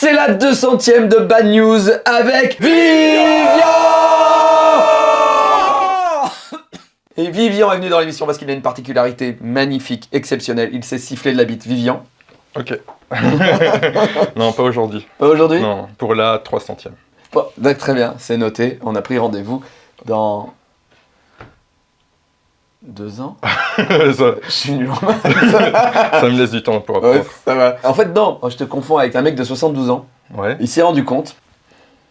C'est la 200ème de Bad News avec Vivian Et Vivian est venu dans l'émission parce qu'il a une particularité magnifique, exceptionnelle. Il sait siffler de la bite. Vivian Ok. non, pas aujourd'hui. Pas aujourd'hui? Non, pour la 300ème. Bon, d'accord, très bien, c'est noté. On a pris rendez-vous dans... Deux ans ça, Je suis nul en maths. ça me laisse du temps pour Ouais, apprendre. ça va. En fait, non, je te confonds avec un mec de 72 ans. Ouais. Il s'est rendu compte.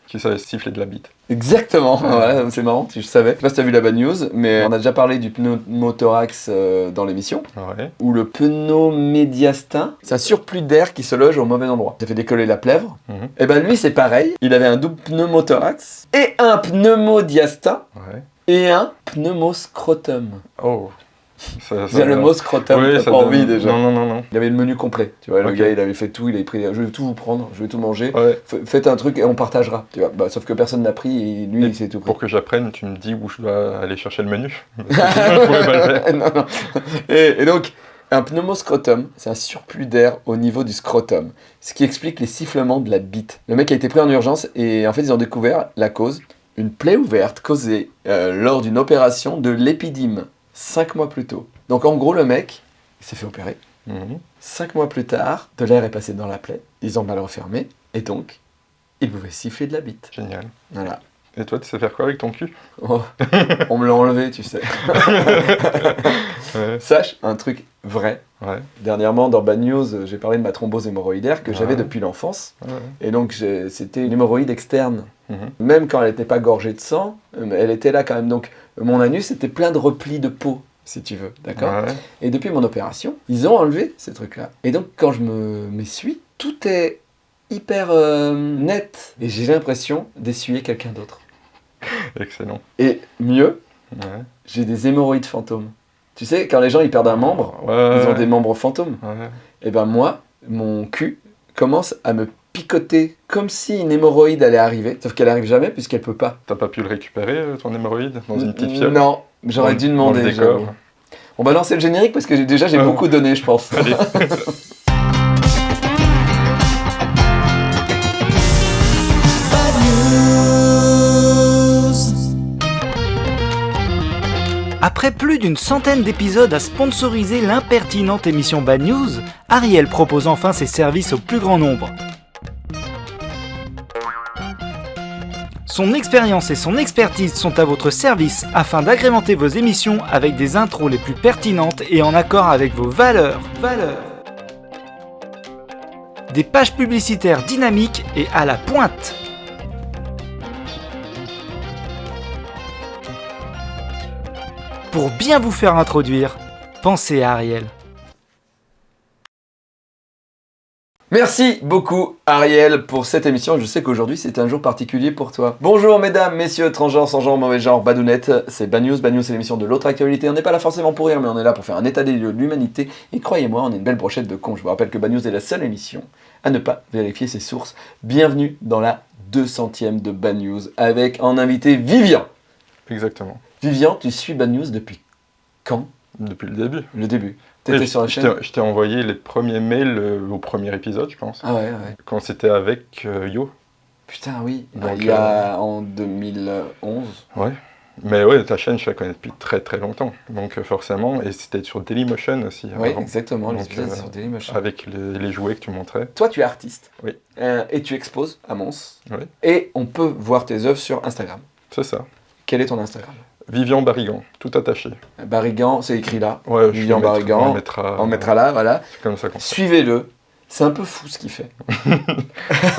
Qui savait siffler de la bite. Exactement, voilà, c'est marrant, si je savais. Je sais pas si t'as vu la bad news, mais on a déjà parlé du pneumothorax euh, dans l'émission. Ouais. Ou le pneumomédiastin, c'est un surplus d'air qui se loge au mauvais endroit. Ça fait décoller la plèvre. Mhm. Et ben lui, c'est pareil. Il avait un double pneumothorax et un pneumodiastin Ouais. Et un pneumoscrotum. Oh. Ça, C'est le mot scrotum, Oui, t'as ça pas donne- envie déjà. Non, non, non, non. Il avait le menu complet, tu vois, le gars il avait fait tout, il avait pris, je vais tout vous prendre, je vais tout manger, Ouais. Faites un truc et on partagera, tu vois. Bah, sauf que personne n'a pris et lui Et il s'est tout pris. Pour que j'apprenne, tu me dis où je dois aller chercher le menu. Parce que sinon, je pourrais pas le faire. non, non. Et, et donc, un pneumoscrotum, c'est un surplus d'air au niveau du scrotum, ce qui explique les sifflements de la bite. Le mec a été pris en urgence et en fait ils ont découvert la cause, une plaie ouverte causée euh, lors d'une opération de l'épidyme, 5 mois plus tôt. Donc en gros le mec, il s'est fait opérer. Mhm. Cinq mois plus tard, de l'air est passé dans la plaie, ils ont mal refermé, et donc, il pouvait siffler de la bite. Génial. Voilà. Et toi, tu sais faire quoi avec ton cul? Oh, on me l'a enlevé, tu sais. Ouais. Sache un truc vrai. Ouais. Dernièrement, dans Bad News, j'ai parlé de ma thrombose hémorroïdaire que j'avais depuis l'enfance. Ouais. Et donc, c'était une hémorroïde externe. Mhm. Même quand elle n'était pas gorgée de sang, euh, elle était là quand même. Donc, mon anus était plein de replis de peau, si tu veux. D'accord. Et depuis mon opération, ils ont enlevé ces trucs-là. Et donc, quand je me m'essuie, tout est hyper euh, net. Et j'ai l'impression d'essuyer quelqu'un d'autre. Excellent. Et mieux, j'ai des hémorroïdes fantômes. Tu sais, quand les gens ils perdent un membre, Ouais. ils ont des membres fantômes. Ouais. Et ben moi, mon cul commence à me picoter comme si une hémorroïde allait arriver. Sauf qu'elle arrive jamais puisqu'elle peut pas. T'as pas pu le récupérer, euh, ton hémorroïde, dans une petite fiole? Non, j'aurais dû demander. On va lancer le générique parce que déjà j'ai beaucoup donné, je pense. Allez. Après plus d'une centaine d'épisodes à sponsoriser l'impertinente émission Bad News, Ariel propose enfin ses services au plus grand nombre. Son expérience et son expertise sont à votre service afin d'agrémenter vos émissions avec des intros les plus pertinentes et en accord avec vos valeurs. Valeurs. Des pages publicitaires dynamiques et à la pointe. Pour bien vous faire introduire, pensez à Ariel. Merci beaucoup Ariel pour cette émission. Je sais qu'aujourd'hui c'est un jour particulier pour toi. Bonjour mesdames, messieurs, transgenres, sans genre, mauvais genre, badounettes. C'est Bad News. Bad News c'est l'émission de l'autre actualité. On n'est pas là forcément pour rire, mais on est là pour faire un état des lieux de l'humanité. Et croyez-moi, on est une belle brochette de cons. Je vous rappelle que Bad News est la seule émission à ne pas vérifier ses sources. Bienvenue dans la 200ème de Bad News avec en invité Vivian. Exactement. Vivian, tu suis Bad News depuis quand Depuis le début. Le début. T'étais sur la je chaîne t'ai- Je t'ai envoyé les premiers mails euh, au premier épisode, je pense. Ah ouais, ouais. Quand c'était avec euh, Yo. Putain, oui. Donc, il y a en 2011. Ouais. Mais ouais, ta chaîne, je la connais depuis très très longtemps. Donc euh, forcément, et c'était sur Dailymotion aussi Oui, avant, exactement. Les épisodes euh, sur Dailymotion. avec les, les jouets que tu montrais. Toi, tu es artiste. Oui. Euh, et tu exposes à Mons. Oui. Et on peut voir tes œuvres sur Instagram. C'est ça. Quel est ton Instagram? Vivian Barrigan, tout attaché. Barigan, c'est écrit là. Ouais, Vivian Barrigan. On mettra, On mettra là, voilà. C'est comme ça. Suivez-le. C'est un peu fou ce qu'il fait.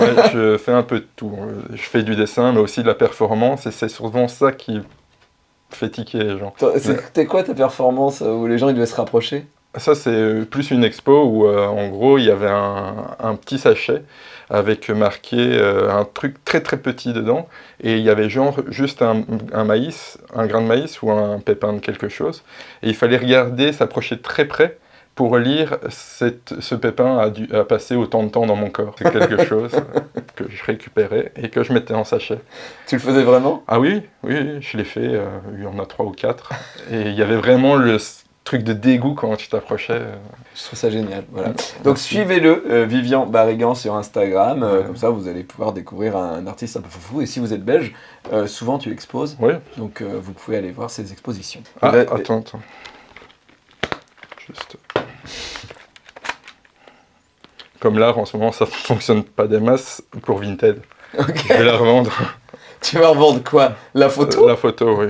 Ouais, je fais un peu de tout. Je fais du dessin, mais aussi de la performance, et c'est souvent ça qui fait tiquer les gens. C'était quoi ta performance euh, où les gens ils devaient se rapprocher? Ça, c'est plus une expo où, euh, en gros, il y avait un, un petit sachet avec marqué euh, un truc très très petit dedans, et il y avait genre juste un, un maïs, un grain de maïs ou un pépin de quelque chose, et il fallait regarder, s'approcher très près pour lire cette, ce pépin a, dû, a passé autant de temps dans mon corps. C'est quelque chose que je récupérais et que je mettais en sachet. Tu le faisais vraiment? Ah oui, oui, je l'ai fait, euh, il y en a trois ou quatre, et il y avait vraiment le truc de dégoût quand tu t'approchais. euh. Je trouve ça génial. Voilà. Donc suivez-le, euh, Vivian Barrigan sur Instagram. euh, Ouais. Comme ça, vous allez pouvoir découvrir un, artiste un peu foufou. Et si vous êtes belge, euh, souvent tu exposes. Oui. Donc vous pouvez aller voir ses expositions. Ah, attends, attends. Juste. Comme l'art en ce moment, ça fonctionne pas des masses pour Vinted. ok. Je vais la revendre. Tu vas revendre quoi? La photo? La photo, oui.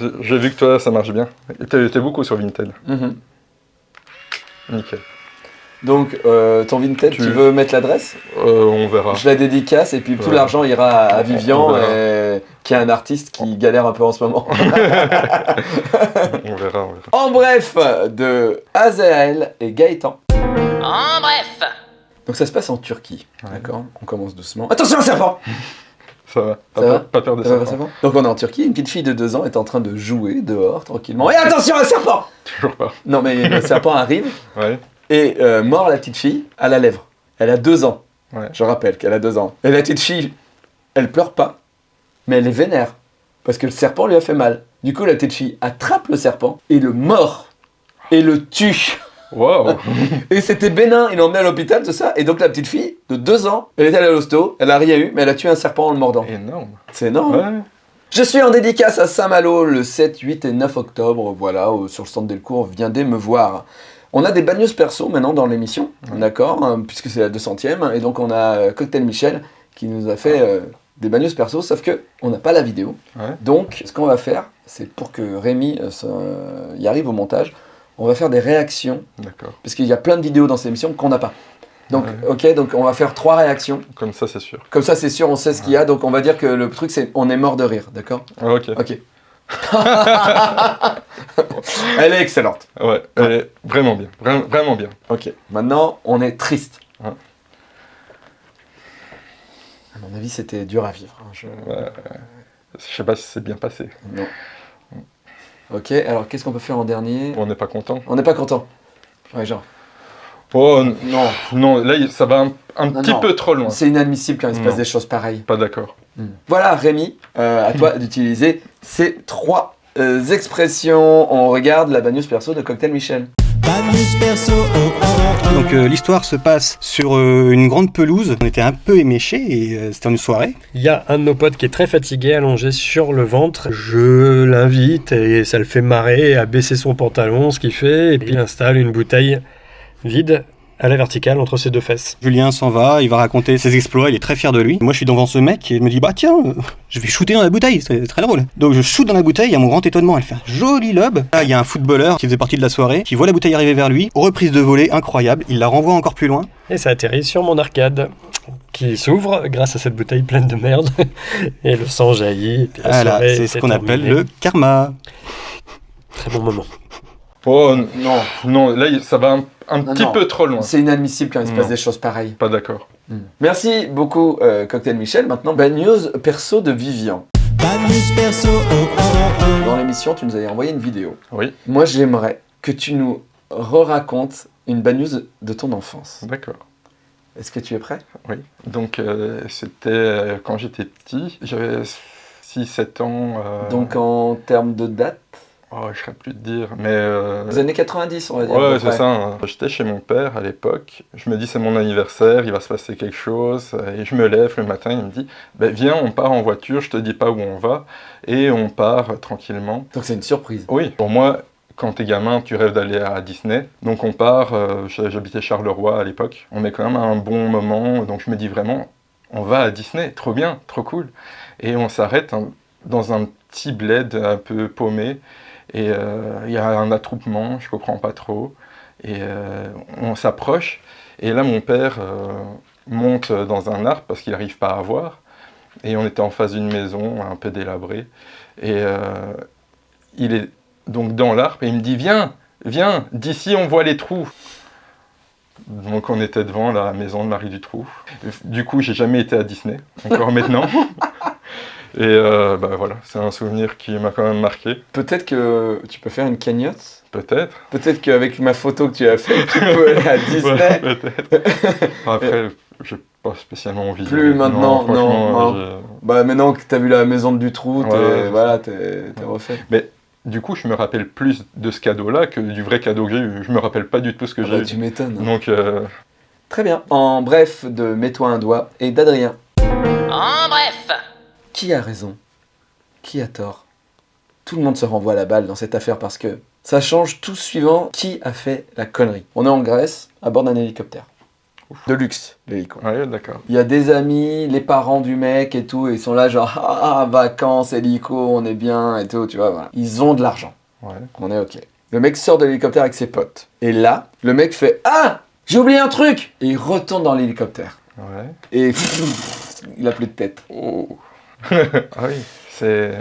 J'ai- vu que toi, ça marche bien. T'es beaucoup sur Vinted. Mhm. Nickel. Donc euh, ton Vinted, tu... Tu- veux mettre l'adresse? Euh, on verra. Je la dédicace et puis tout Ouais. l'argent ira à Vivian, et- qui est un artiste qui galère un peu en ce moment. on verra, on verra. en bref, de Azael et Gaëtan. En bref Donc ça se passe en Turquie, Ouais. d'accord? On commence doucement. Attention serpent Ça va. Pas, Ça va peur, pas peur des Ça va, serpents. ça va Donc on est en Turquie, une petite fille de 2 ans est en train de jouer dehors tranquillement. Et attention un serpent Toujours pas. Non mais le serpent arrive Ouais. et euh, mord la petite fille à la lèvre. Elle a 2 ans. Ouais. Je rappelle qu'elle a 2 ans. Et la petite fille, elle pleure pas, mais elle est vénère. Parce que le serpent lui a fait mal. Du coup la petite fille attrape le serpent et le mord. Et le tue. Waouh Et c'était bénin, il l'a emmené à l'hôpital, tout ça. Et donc la petite fille de 2 ans, elle est allée à l'hosto, elle a rien eu, mais elle a tué un serpent en le mordant. Énorme. C'est énorme. Ouais. Je suis en dédicace à Saint-Malo le 7, 8 et 9 octobre, voilà, sur le centre Delcourt, viendez me voir. On a des bagnos perso maintenant dans l'émission, Ouais. d'accord, hein, puisque c'est la 200ème, et donc on a euh, Cocktail Michel qui nous a fait euh, des bagnos perso, sauf que on n'a pas la vidéo. Ouais. Donc ce qu'on va faire, c'est pour que Rémi euh, y arrive au montage, on va faire des réactions, D'accord. parce qu'il y a plein de vidéos dans cette émission qu'on n'a pas. Donc, Ouais. ok, donc on va faire trois réactions. Comme ça, c'est sûr. Comme ça, c'est sûr, on sait ce qu'il y a. Donc, on va dire que le truc, c'est on est mort de rire, d'accord? Ah, ok. Ok. Elle est excellente. Ouais, elle est vraiment bien. Vra- vraiment bien. Ok. Maintenant, on est triste. Ouais. À mon avis, c'était dur à vivre. hein, je-. Je sais pas si c'est bien passé. Non. Ok, alors qu'est-ce qu'on peut faire en dernier On n'est pas content. On n'est pas content. Ouais, genre. Oh Non, non, là, ça va un, un Non, petit non. peu trop loin. c'est inadmissible quand il se passe Non. des choses pareilles. Pas d'accord. Voilà, Rémi, euh, à toi d'utiliser ces trois euh, expressions. On regarde la bagnose perso de Cocktail Michel. Donc euh, l'histoire se passe sur euh, une grande pelouse. On était un peu éméchés et euh, c'était une soirée. Il y a un de nos potes qui est très fatigué, allongé sur le ventre. Je l'invite et ça le fait marrer à baisser son pantalon, ce qu'il fait, et puis il installe une bouteille vide à la verticale entre ses deux fesses. Julien s'en va, il va raconter ses exploits, il est très fier de lui. Moi je suis devant ce mec et je me dis bah tiens, euh, je vais shooter dans la bouteille, c'est très drôle. Donc je shoot dans la bouteille, à mon grand étonnement, elle fait un joli lob. Là il y a un footballeur qui faisait partie de la soirée, qui voit la bouteille arriver vers lui, reprise de volée incroyable, il la renvoie encore plus loin. Et ça atterrit sur mon arcade, qui s'ouvre grâce à cette bouteille pleine de merde. Et le sang jaillit. Voilà, c'est ce qu'on appelle le karma. Très bon moment. Oh Non, non, là, ça va un, un Non, petit non. peu trop loin. c'est inadmissible quand il se passe Non. des choses pareilles. Pas d'accord. Merci beaucoup, euh, Cocktail Michel. Maintenant, bad news perso de Vivian. Dans l'émission, tu nous avais envoyé une vidéo. Oui, Moi, j'aimerais que tu nous re-racontes une bad news de ton enfance. d'accord. Est-ce que tu es prêt? Oui. Donc, euh, c'était euh, quand j'étais petit. J'avais 6-7 ans. euh, Donc, en termes de date, Oh, je serais plus de dire. Mais. euh, les années 90, on va dire. Ouais, c'est ça. hein. J'étais chez mon père à l'époque. Je me dis, c'est mon anniversaire, il va se passer quelque chose. Et je me lève le matin, il me dit, ben, viens, on part en voiture, je te dis pas où on va. Et on part tranquillement. Donc, c'est une surprise. Oui, pour moi, quand t'es gamin, tu rêves d'aller à Disney. Donc on part, euh, j'habitais Charleroi à l'époque. On est quand même à un bon moment. Donc je me dis vraiment, on va à Disney, trop bien, trop cool. Et on s'arrête hein, dans un petit bled un peu paumé. Et euh, il y a un attroupement, je comprends pas trop. Et euh, on s'approche. Et là, mon père euh, monte dans un arbre parce qu'il n'arrive pas à voir. Et on était en face d'une maison un peu délabrée. Et euh, il est donc dans l'arbre et il me dit Viens, viens, d'ici on voit les trous. Donc on était devant la maison de Marie Dutroux. Du coup, j'ai jamais été à Disney, encore maintenant. Et euh, bah voilà, c'est un souvenir qui m'a quand même marqué. Peut-être que tu peux faire une cagnotte. Peut-être. Peut-être qu'avec ma photo que tu as faite, tu peux aller à Disney. Ouais, peut-être. Après, j'ai pas spécialement envie. Plus maintenant, non. Bah maintenant que t'as vu la maison de Dutroux, t'es Ouais, ouais, voilà, t'es refait. j'ai- du coup, je me rappelle plus de ce cadeau-là que du vrai cadeau que j'ai eu. Je me rappelle pas du tout ce que Ah j'ai bah, eu. tu m'étonnes. Donc, euh, Très bien. En bref, de Mets-toi un doigt et d'Adrien. En bref Qui a raison? Qui a tort? Tout le monde se renvoie la balle dans cette affaire parce que ça change tout suivant qui a fait la connerie. On est en Grèce, à bord d'un hélicoptère. De luxe, l'hélico. ouais, d'accord. Il y a des amis, les parents du mec et tout, et ils sont là genre ah vacances, hélico, on est bien et tout, tu vois, voilà. Ils ont de l'argent, Ouais. on est ok. Le mec sort de l'hélicoptère avec ses potes. Et là, le mec fait ah j'ai oublié un truc et il retourne dans l'hélicoptère. Ouais. Et il a plus de tête. Oh. ah oui, c'est.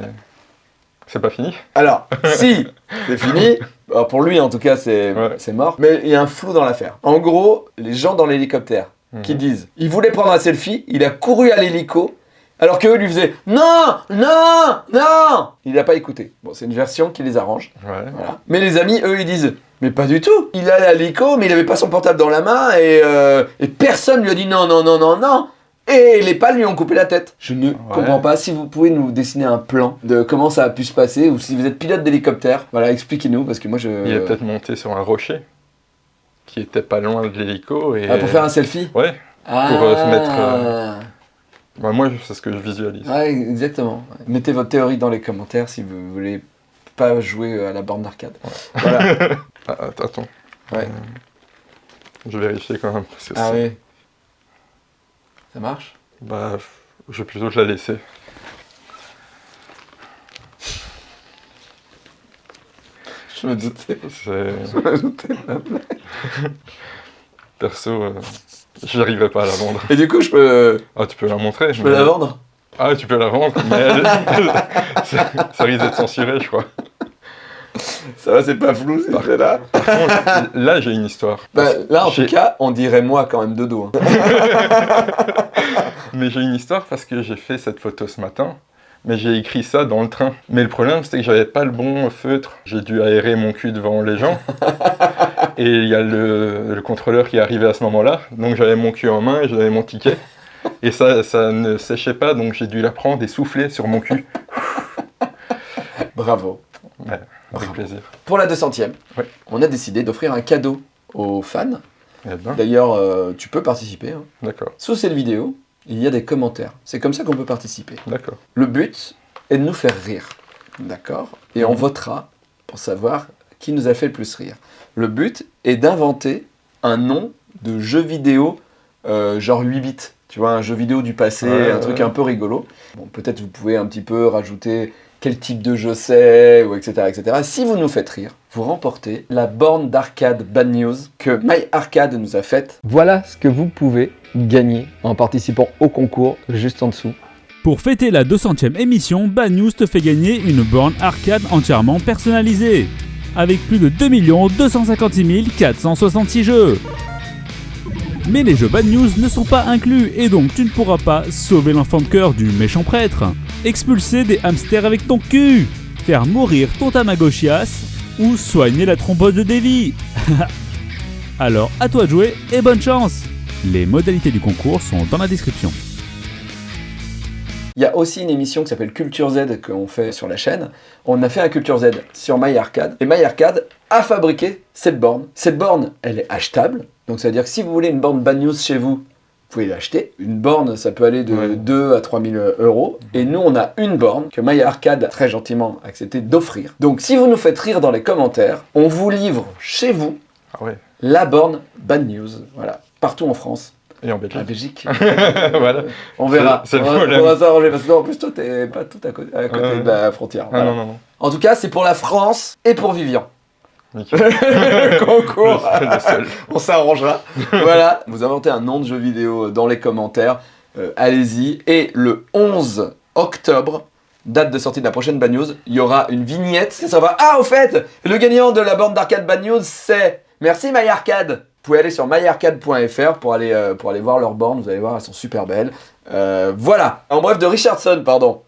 C'est pas fini Alors, si c'est fini, alors pour lui en tout cas c'est Ouais. mort, mais il y a un flou dans l'affaire. En gros, les gens dans l'hélicoptère qui Mhm. disent il voulait prendre un selfie, il a couru à l'hélico, alors qu'eux lui faisaient non, non, non Il n'a pas écouté. Bon, c'est une version qui les arrange. Ouais. Voilà. Mais les amis, eux, ils disent mais pas du tout Il allait à l'hélico, mais il avait pas son portable dans la main et, euh, et personne lui a dit non, non, non, non, non et les pales lui ont coupé la tête. Je ne comprends pas. Si vous pouvez nous dessiner un plan de comment ça a pu se passer, ou si vous êtes pilote d'hélicoptère, voilà, expliquez-nous, parce que moi je... Il est peut-être monté sur un rocher qui était pas loin de l'hélico. Et... Ah, pour faire un selfie? Ouais, ah. euh, se mettre, euh, bah, moi c'est ce que je visualise. Ouais, exactement. Mettez votre théorie dans les commentaires si vous voulez pas jouer à la borne d'arcade. Voilà. Ah, att- attends. Ouais. Euh, je vais vérifier quand même. Parce que ah oui. Ça marche? Bah, je vais plutôt te la laisser. Je me doutais. Je me doutais. Perso, euh, j'arriverai pas à la vendre. Et du coup, je peux, Ah, tu peux la montrer je peux la vendre? Ah, tu peux la vendre, mais elle- ça risque d'être censuré, je crois. Ça va, c'est pas flou, c'est là Par contre, là, j'ai une histoire. Bah, là, en tout cas, on dirait moi quand même de dos. hein. Mais j'ai une histoire parce que j'ai fait cette photo ce matin, mais j'ai écrit ça dans le train. Mais le problème, c'était que j'avais pas le bon feutre. J'ai dû aérer mon cul devant les gens. et il y a le, le contrôleur qui est arrivé à ce moment-là. Donc j'avais mon cul en main et j'avais mon ticket. Et ça, ça ne séchait pas, donc j'ai dû la prendre et souffler sur mon cul. Bravo. Ouais, avec plaisir. Pour la 200ème, Ouais. on a décidé d'offrir un cadeau aux fans. Eh ben, D'ailleurs, euh, tu peux participer. hein. d'accord, Sous cette vidéo, il y a des commentaires. C'est comme ça qu'on peut participer. d'accord. Le but est de nous faire rire. D'accord Et on Mhm. votera pour savoir qui nous a fait le plus rire. Le but est d'inventer un nom de jeu vidéo euh, genre 8 bits. Tu vois, un jeu vidéo du passé, Ouais, un truc ouais. un peu rigolo. Bon, peut-être vous pouvez un petit peu rajouter quel type de jeu c'est, ou etc., etc. Si vous nous faites rire, vous remportez la borne d'arcade Bad News que MyArcade nous a faite. Voilà ce que vous pouvez gagner en participant au concours juste en dessous. Pour fêter la 200ème émission, Bad News te fait gagner une borne arcade entièrement personnalisée. Avec plus de 2 256 466 jeux. Mais les jeux Bad News ne sont pas inclus et donc tu ne pourras pas sauver l'enfant de cœur du méchant prêtre, expulser des hamsters avec ton cul, faire mourir ton Tamagotchias ou soigner la thrombose de Davy. Alors à toi de jouer et bonne chance Les modalités du concours sont dans la description. Il y a aussi une émission qui s'appelle Culture Z qu'on fait sur la chaîne. On a fait un Culture Z sur MyArcade. Et MyArcade a fabriqué cette borne. Cette borne, elle est achetable. Donc ça veut dire que si vous voulez une borne Bad News chez vous pouvez l'acheter. Une borne, ça peut aller de Ouais. 2 à 3 000 euros. Et nous, on a une borne que MyArcade a très gentiment accepté d'offrir. Donc si vous nous faites rire dans les commentaires, on vous livre chez vous Ah ouais, la borne Bad News. Voilà. Partout en France. et en En Belgique. Belgique. voilà. On verra. On, va, problème. on va s'arranger parce que en plus toi t'es pas tout à côté, à côté de la frontière. Ah Voilà. non, non, non. En tout cas, c'est pour la France et pour Vivian. Le concours. Le- le seul. on s'arrangera. voilà. Vous inventez un nom de jeu vidéo dans les commentaires. Euh, Allez-y. Et le 11 octobre, date de sortie de la prochaine Bad News, il y aura une vignette. Ça va. Ah, au fait, le gagnant de la bande d'arcade Bad News, c'est. Merci MyArcade. Vous pouvez aller sur myarcade.fr pour aller, euh, pour aller voir leurs bornes. Vous allez voir, elles sont super belles. Euh, voilà. En bref, de Richardson, pardon.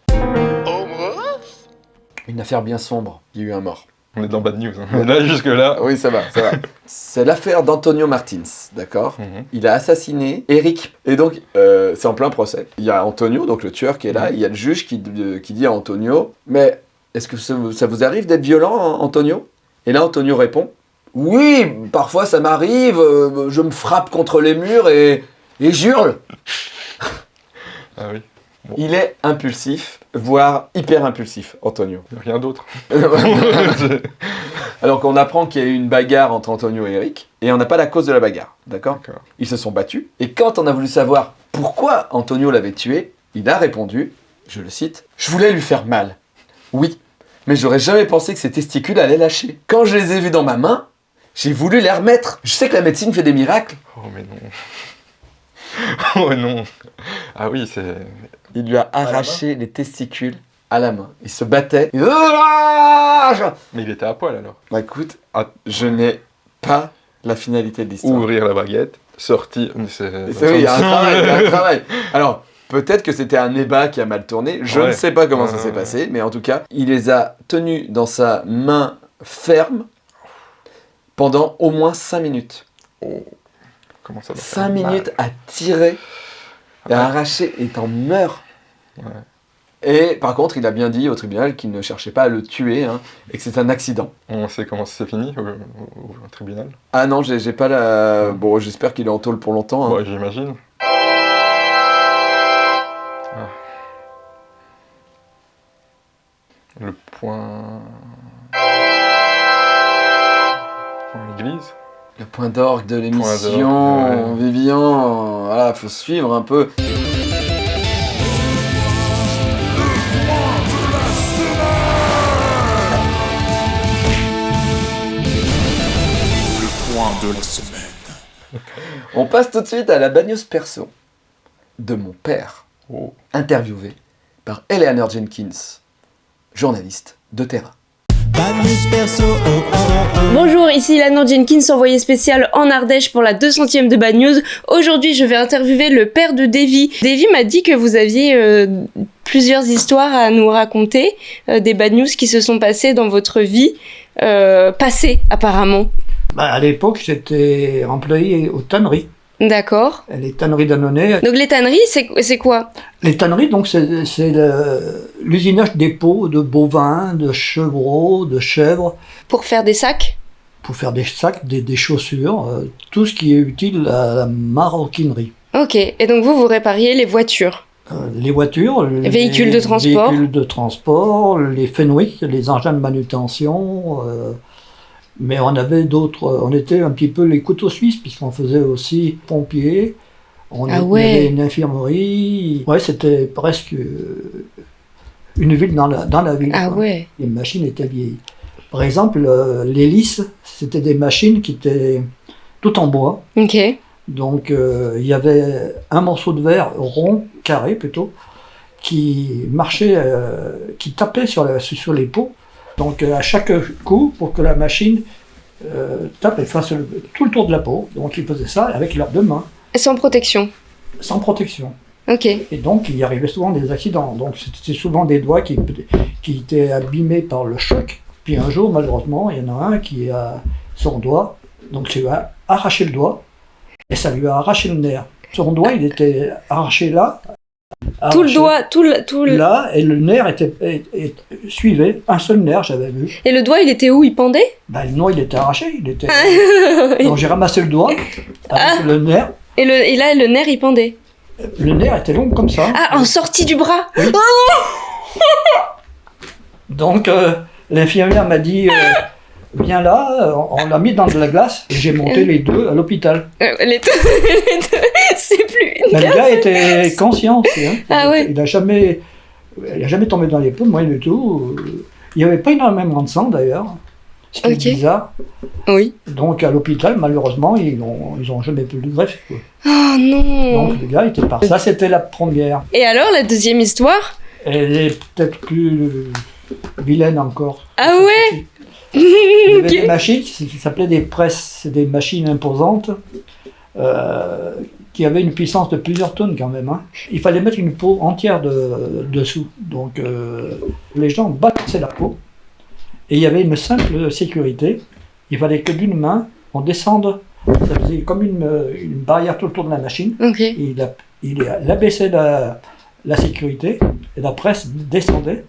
Une affaire bien sombre. Il y a eu un mort. On est dans Bad News. hein. Là, jusque-là. Oui, ça va, ça va. C'est l'affaire d'Antonio Martins, d'accord Mhm. Il a assassiné Eric. Et donc, euh, c'est en plein procès. Il y a Antonio, donc le tueur, qui est là. Il y a le juge qui, qui dit à Antonio Mais Est-ce que ça, ça vous arrive d'être violent, Antonio? Et là, Antonio répond Oui, parfois ça m'arrive, euh, je me frappe contre les murs et, et j'hurle. Ah oui, Il est impulsif, voire hyper impulsif, Antonio. rien d'autre. Alors qu'on apprend qu'il y a eu une bagarre entre Antonio et Eric, et on n'a pas la cause de la bagarre, d'accord? D'accord. Ils se sont battus, et quand on a voulu savoir pourquoi Antonio l'avait tué, il a répondu, je le cite, « Je voulais lui faire mal. Oui, mais j'aurais jamais pensé que ses testicules allaient lâcher. Quand je les ai vus dans ma main, j'ai voulu les remettre. Je sais que la médecine fait des miracles. Oh mais non. oh non. Ah oui, c'est... Il lui a arraché les testicules à la main. Il se battait. Il- Bah Mais il était à poil alors. écoute, Ah. je n'ai pas la finalité de l'histoire. Ouvrir la baguette, sortir... C'est oui, il y a un travail, il y a un travail. Alors, peut-être que c'était un ébat qui a mal tourné, je Ouais. ne sais pas comment ça s'est passé, mais en tout cas, il les a tenus dans sa main ferme pendant au moins 5 minutes. Oh. Comment ça doit 5 faire mal. minutes à tirer et à Ouais. arracher et t'en meurs. Ouais. Et par contre, il a bien dit au tribunal qu'il ne cherchait pas à le tuer hein, et que c'est un accident. On sait comment ça s'est fini au, au- au tribunal? Ah non, j'ai pas la. Bon, j'espère qu'il est en tôle pour longtemps. hein. Ouais, j'imagine. Ah. Le point... Point église? Le point d'orgue de l'émission, ouais. Vivian, voilà, faut suivre un peu. On passe tout de suite à la bagnose perso de mon père, Oh. interviewé par Eleanor Jenkins, journaliste de Terra. Bonjour, ici Lana Jenkins, envoyée spéciale en Ardèche pour la 200ème de Bad News. Aujourd'hui, je vais interviewer le père de Davy. Davy m'a dit que vous aviez euh, plusieurs histoires à nous raconter, euh, des Bad News qui se sont passées dans votre vie euh, passée, apparemment. Bah, à l'époque, j'étais employé aux tanneries. D'accord. Les tanneries d'Annonay. Donc les tanneries, c'est quoi? Les tanneries, donc, c'est l'usinage des peaux de bovins, de chevreaux, de chèvres, Pour faire des sacs? Pour faire des sacs, des, des chaussures, euh, tout ce qui est utile à la maroquinerie. Ok, et donc vous, vous répariez les voitures? Euh, les voitures, les véhicules de transport? véhicules de transport, les Fenwick, les engins de manutention. euh, mais on avait d'autres, on était un petit peu les couteaux suisses puisqu'on faisait aussi pompiers. On Ah ouais. avait une infirmerie. Ouais, c'était presque euh, une ville dans la, dans la ville. Ah ouais. Les machines étaient vieilles. Par exemple, euh, l'hélice, c'était des machines qui étaient tout en bois. Ok. Donc euh, il y avait un morceau de verre rond, carré plutôt, qui marchait, euh, qui tapait sur, la- sur les pots. Donc euh, à chaque coup, pour que la machine euh, tape et fasse le- tout le tour de la peau, donc ils faisaient ça avec leurs deux mains, Sans protection. sans protection. Ok. Et donc il y arrivait souvent des accidents. Donc c'était souvent des doigts qui, qui étaient abîmés par le choc. Puis un jour, malheureusement, il y en a un qui a son doigt, donc ça lui a arraché le doigt, et ça lui a arraché le nerf. Son doigt, il était arraché là. Tout le doigt, tout le, tout le... Là, et le nerf était, et- et- suivait, un seul nerf, j'avais vu. Et le doigt, il était où? Il pendait? Ben, le doigt, il était arraché, il était... et, Donc j'ai ramassé le doigt, avec le nerf. le, et là, le nerf, il pendait. Le nerf était long comme ça. Ah, en sortie du bras Donc, euh, l'infirmière m'a dit, euh, viens là, euh, on l'a mis dans de la glace, et j'ai monté les deux à l'hôpital. Euh, les deux, les deux, c'est plus une le gars était conscient aussi. Hein. Ah il, ouais. il a jamais, il a jamais tombé dans les pommes, moi du tout. Il n'y avait pas énormément de sang d'ailleurs, est bizarre. Oui. Donc à l'hôpital, malheureusement, ils n'ont ils ont jamais pu le greffer. quoi. Oh non Donc le gars était parti. Ça, c'était la première. Et alors, la deuxième histoire? Elle est peut-être plus vilaine encore. Ah ouais? Il y avait des machines qui s'appelaient des presses, c'est des machines imposantes euh, qui avaient une puissance de plusieurs tonnes quand même. hein. Il fallait mettre une peau entière de, dessous. Donc euh, les gens balançaient la peau et il y avait une simple sécurité. Il fallait que d'une main on descende, ça faisait comme une, une barrière tout autour de la machine. Il, a- il a- il abaissait la, la sécurité et la presse descendait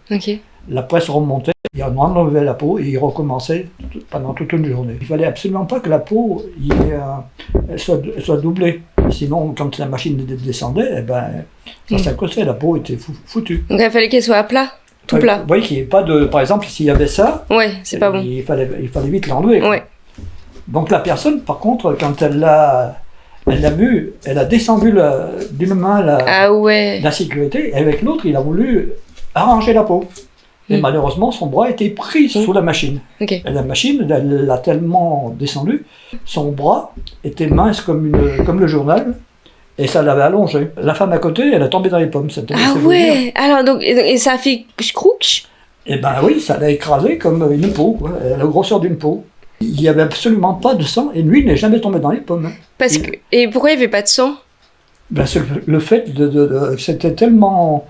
la presse remontait Il enlevait la peau et il recommençait pendant toute une journée. Il fallait absolument pas que la peau il euh, soit, doublée. Sinon, quand la machine descendait, eh ben, ça Mm. s'accrochait, la peau était fou- foutue. Donc il fallait qu'elle soit à plat, tout Ouais, plat. Vous voyez qu'il n'y ait pas de. Par exemple, s'il y avait ça, Ouais, c'est pas bon. il, fallait, il fallait vite l'enlever. Ouais. Donc la personne, par contre, quand elle l'a, elle l'a vu, elle a descendu d'une main la, Ah ouais. la sécurité, et avec l'autre, il a voulu arranger la peau. Et Mm. malheureusement, son bras était pris sous la machine. Et la machine, elle l'a tellement descendu, son bras était mince comme, une, comme le journal, et ça l'avait allongé. La femme à côté, elle a tombé dans les pommes. Ah ouais. Alors donc et, ça a fait crook. Eh ben oui, ça l'a écrasé comme une peau, quoi, la grosseur d'une peau. Il n'y avait absolument pas de sang, et lui il n'est jamais tombé dans les pommes. Parce Il- que et pourquoi il y avait pas de sang? Ben, le, le fait de, de- de- c'était tellement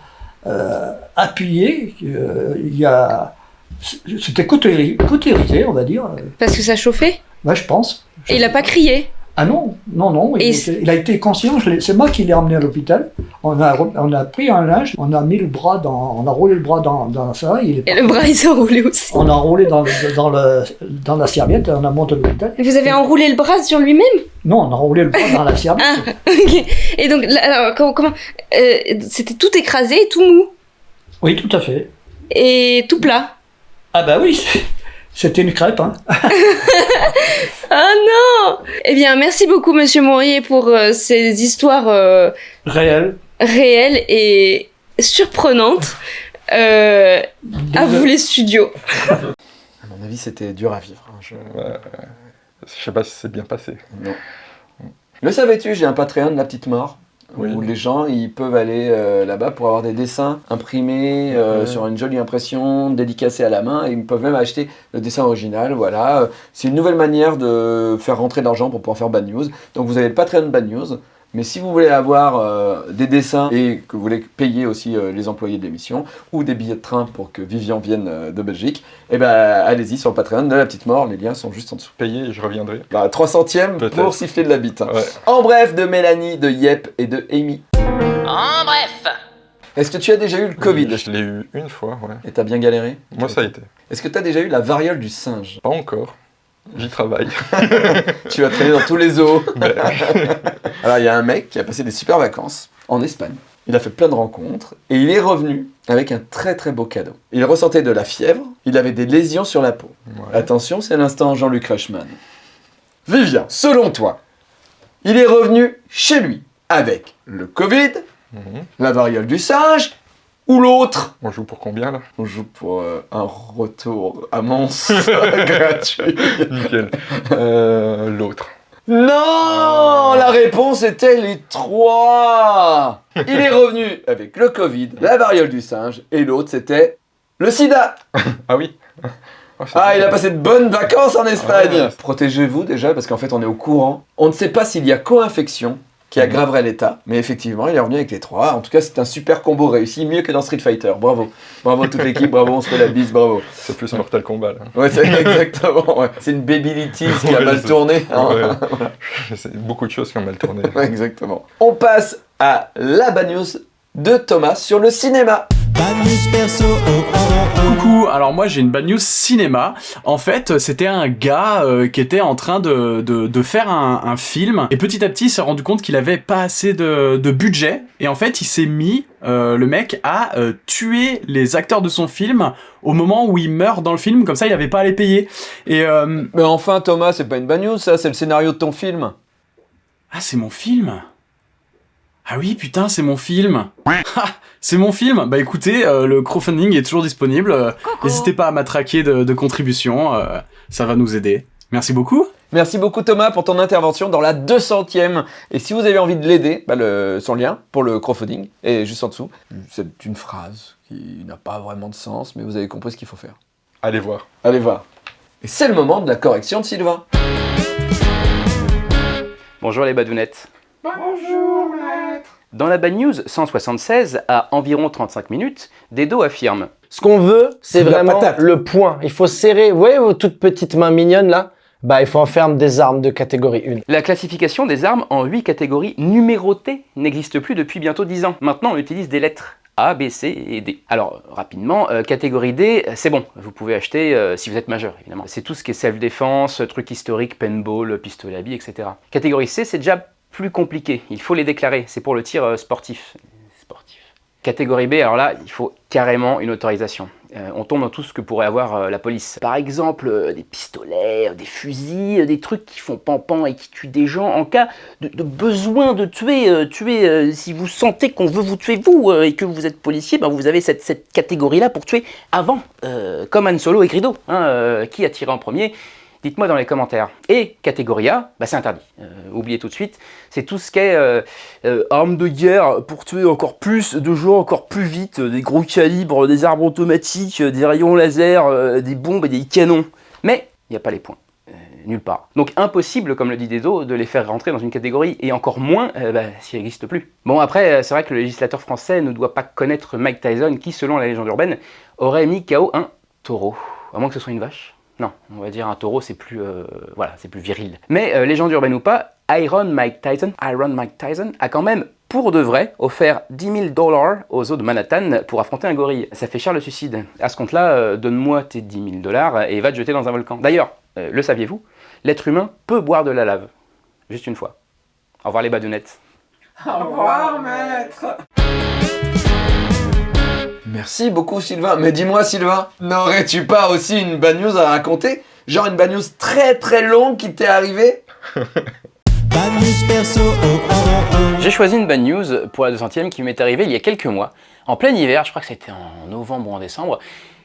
euh, appuyé qu'il y a. C'était cautéri- cautérisé, on va dire. Parce que ça chauffait? Ouais, je pense. Et il a pas crié? Ah non, non, non, il, Et était- il a été conscient, c'est moi qui l'ai emmené à l'hôpital. On a, on a pris un linge, on a mis le bras dans, on a roulé le bras dans, dans ça, il est Et le bras il s'est enroulé aussi. on a enroulé dans, dans, le, dans la serviette et on a monté à l'hôpital. Vous avez enroulé le bras sur lui-même? Non, on a enroulé le bras dans la serviette. Ah, ok. Et donc, alors, comment, comment euh, C'était tout écrasé et tout mou? Oui, tout à fait. Et tout plat? Ah bah oui, c'était une crêpe. Hein. Ah non Eh bien, merci beaucoup, monsieur Mourier, pour euh, ces histoires euh, Réel. réelles et surprenantes. Euh, à vous, les studios. À mon avis, c'était dur à vivre. hein, je sais pas si c'est bien passé. Non. Le savais-tu, j'ai un Patreon de la petite mort. Oui. Où les gens ils peuvent aller euh, là-bas pour avoir des dessins imprimés euh, Ouais. sur une jolie impression, dédicacés à la main, et ils peuvent même acheter le dessin original. Voilà, Euh, c'est une nouvelle manière de faire rentrer de l'argent pour pouvoir faire Bad News. Donc vous avez le Patreon Bad News, mais si vous voulez avoir euh, des dessins et que vous voulez payer aussi euh, les employés de l'émission ou des billets de train pour que Vivian vienne euh, de Belgique, eh ben allez-y sur le Patreon de la petite mort. Les liens sont juste en dessous. Payé et je reviendrai. Bah, 300ème Peut-être. pour siffler de la bite. hein. Ouais. En bref, de Mélanie, de Yep et de Amy. En bref. Est-ce que tu as déjà eu le Covid? Je l'ai eu une fois, ouais. Et t'as bien galéré? Moi, ça a été. Est-ce que t'as déjà eu la variole du singe? Pas encore. J'y travaille. Tu vas traîner dans tous les zoos. Mais- Alors, il y a un mec qui a passé des super vacances en Espagne. Il a fait plein de rencontres et il est revenu avec un très très beau cadeau. Il ressentait de la fièvre, il avait des lésions sur la peau. Ouais. Attention, c'est l'instant Jean-Luc Reichmann. Vivian, selon toi, il est revenu chez lui avec le Covid, Mhm. la variole du singe ou l'autre On joue pour combien là? On joue pour euh, un retour à Mons gratuit. Nickel. Euh, L'autre. Non La réponse était les trois Il est revenu avec le Covid, la variole du singe, et l'autre c'était le sida Ah oui. Oh, Ah, il a passé de bonnes vacances en Espagne Ouais. Protégez-vous déjà, parce qu'en fait on est au courant. On ne sait pas s'il y a co-infection qui aggraverait l'état, mais effectivement il est revenu avec les trois. En tout cas c'est un super combo réussi, mieux que dans Street Fighter. Bravo Bravo toute l'équipe, bravo, on se fait la bise, bravo C'est plus Mortal Kombat là. Ouais, c'est exactement, ouais. C'est une babylitis qui a mal tourné. hein. Ouais. C'est beaucoup de choses qui ont mal tourné. Exactement. On passe à la bad news de Thomas sur le cinéma. Coucou, alors moi j'ai une bad news cinéma. En fait, c'était un gars euh, qui était en train de, de, de faire un, un film et petit à petit il s'est rendu compte qu'il avait pas assez de, de budget et en fait il s'est mis, euh, le mec, à euh, tuer les acteurs de son film au moment où il meurt dans le film, comme ça il avait pas à les payer. Et euh, Mais enfin Thomas, c'est pas une bad news ça, c'est le scénario de ton film. Ah, c'est mon film? Ah oui, putain, c'est mon film Ah, C'est mon film Bah écoutez, euh, le crowdfunding est toujours disponible. euh, N'hésitez pas à m'attraquer de, de contributions, euh, ça va nous aider. Merci beaucoup. Merci beaucoup Thomas pour ton intervention dans la 200ème. Et si vous avez envie de l'aider, bah, le, son lien pour le crowdfunding est juste en dessous. C'est une phrase qui n'a pas vraiment de sens, mais vous avez compris ce qu'il faut faire. Allez voir. Allez voir. Et c'est le moment de la correction de Sylvain. Bonjour les badounettes. Bonjour Dans la Bad News 176, à environ 35 minutes, Dedo affirme Ce qu'on veut, c'est vraiment le point. Il faut serrer. Vous voyez vos toutes petites mains mignonnes là? Bah, il faut en faire des armes de catégorie 1. La classification des armes en 8 catégories numérotées n'existe plus depuis bientôt 10 ans. Maintenant, on utilise des lettres. A, B, C et D. Alors, rapidement, euh, catégorie D, c'est bon, vous pouvez acheter euh, si vous êtes majeur, évidemment. C'est tout ce qui est self-défense, trucs historiques, paintball, pistolet à billes, etc. Catégorie C, c'est déjà plus compliqué, il faut les déclarer, c'est pour le tir euh, sportif. sportif. Catégorie B, alors là, il faut carrément une autorisation. Euh, on tombe dans tout ce que pourrait avoir euh, la police. Par exemple, des pistolets, des fusils, des trucs qui font pan-pan et qui tuent des gens en cas de, besoin de tuer. tuer si vous sentez qu'on veut vous tuer vous et que vous êtes policier, ben, vous avez cette, cette catégorie-là pour tuer avant. Comme Han Solo et Grido. hein, qui a tiré en premier Dites-moi dans les commentaires. Et catégorie A, bah c'est interdit. Euh, oubliez tout de suite. C'est tout ce qui est euh, euh, armes de guerre pour tuer encore plus de gens, encore plus vite, des gros calibres, des arbres automatiques, des rayons laser, des bombes et des canons. Mais il n'y a pas les points. Nulle part. Donc impossible, comme le dit Dedo, de les faire rentrer dans une catégorie, et encore moins bah, s'il n'existe plus. Bon après, c'est vrai que le législateur français ne doit pas connaître Mike Tyson, qui, selon la légende urbaine, aurait mis KO un taureau. À moins que ce soit une vache. Non, on va dire un taureau, c'est plus, euh, voilà, c'est plus viril. Mais euh, légende urbaine ou pas, Iron Mike Tyson, Iron Mike Tyson a quand même, pour de vrai, offert 10 000 dollars aux eaux de Manhattan pour affronter un gorille. Ça fait cher le suicide. À ce compte-là, euh, donne-moi tes 10 000 dollars et va te jeter dans un volcan. D'ailleurs, euh, le saviez-vous? L'être humain peut boire de la lave. Juste une fois. Au revoir les badounettes. Au revoir, maître Merci beaucoup, Sylvain. Mais dis-moi, Sylvain, n'aurais-tu pas aussi une bad news à raconter? Genre une bad news très très longue qui t'est arrivée? J'ai choisi une bad news pour la 200ème qui m'est arrivée il y a quelques mois, en plein hiver, je crois que c'était en novembre ou en décembre.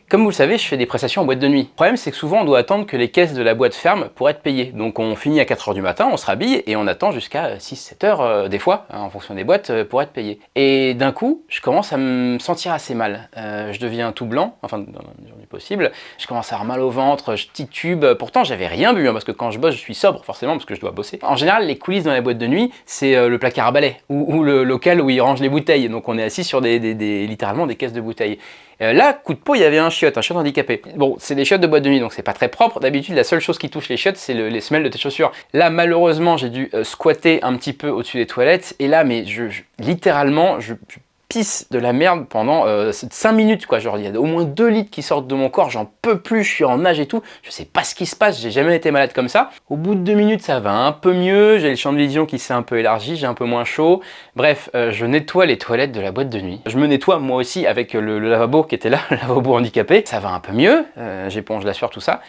Comme vous le savez, je fais des prestations en boîte de nuit. Le problème, c'est que souvent, on doit attendre que les caisses de la boîte ferment pour être payé. Donc on finit à 4h du matin, on se rhabille et on attend jusqu'à 6-7 heures euh, des fois, hein, en fonction des boîtes, euh, pour être payé. Et d'un coup, je commence à me sentir assez mal. Euh, je deviens tout blanc, enfin dans la mesure du possible. Je commence à avoir mal au ventre, je titube. Pourtant, j'avais rien bu, hein, parce que quand je bosse, je suis sobre, forcément, parce que je dois bosser. En général, les coulisses dans les boîtes de nuit, c'est euh, le placard à balai, ou, le local où ils rangent les bouteilles. Donc on est assis sur des, littéralement des caisses de bouteilles. Euh, là, coup de peau, il y avait un un chiotte handicapé. Bon, c'est des chiottes de boîte de nuit, donc c'est pas très propre. D'habitude, la seule chose qui touche les chiottes, c'est le- les semelles de tes chaussures. Là, malheureusement, j'ai dû euh, squatter un petit peu au-dessus des toilettes. Et là, mais je, littéralement, je pisse de la merde pendant 5 minutes quoi, genre il y a au moins 2 litres qui sortent de mon corps, j'en peux plus, je suis en nage et tout, je sais pas ce qui se passe, j'ai jamais été malade comme ça. Au bout de 2 minutes ça va un peu mieux, j'ai le champ de vision qui s'est un peu élargi, j'ai un peu moins chaud. Bref, euh, je nettoie les toilettes de la boîte de nuit. Je me nettoie moi aussi avec le, lavabo qui était là, le lavabo handicapé, ça va un peu mieux, euh, j'éponge la sueur tout ça.